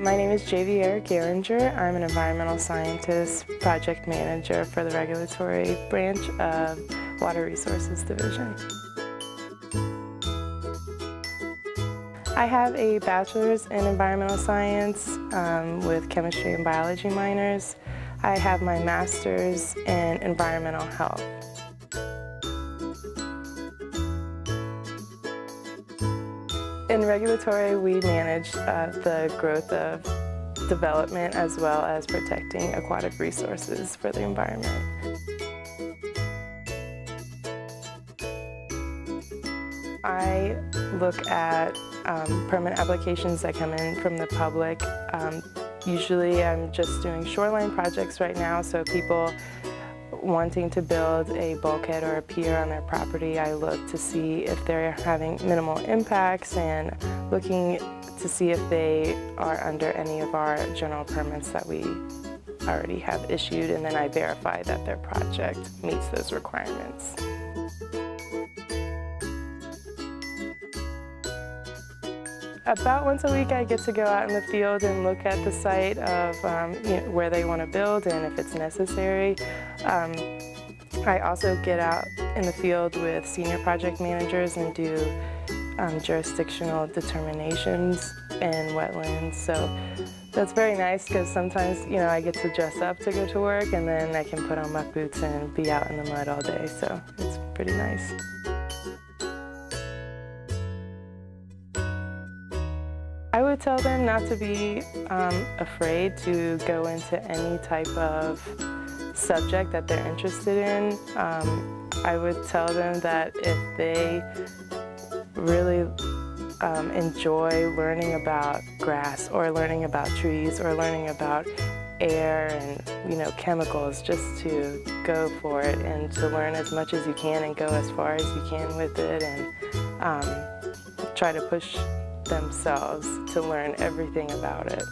My name is Javier Geringer. I'm an environmental scientist, project manager for the regulatory branch of Water Resources Division. I have a bachelor's in environmental science um, with chemistry and biology minors. I have my master's in environmental health. In regulatory, we manage uh, the growth of development as well as protecting aquatic resources for the environment. I look at um, permit applications that come in from the public. Um, usually I'm just doing shoreline projects right now, so people wanting to build a bulkhead or a pier on their property, I look to see if they're having minimal impacts and looking to see if they are under any of our general permits that we already have issued, and then I verify that their project meets those requirements. About once a week I get to go out in the field and look at the site of um, you know, where they want to build and if it's necessary. Um, I also get out in the field with senior project managers and do um, jurisdictional determinations in wetlands. So that's very nice because sometimes, you know, I get to dress up to go to work and then I can put on muck boots and be out in the mud all day. So it's pretty nice. I would tell them not to be um, afraid to go into any type of subject that they're interested in. Um, I would tell them that if they really um, enjoy learning about grass or learning about trees or learning about air and you know chemicals just to go for it and to learn as much as you can and go as far as you can with it and um, try to push themselves to learn everything about it.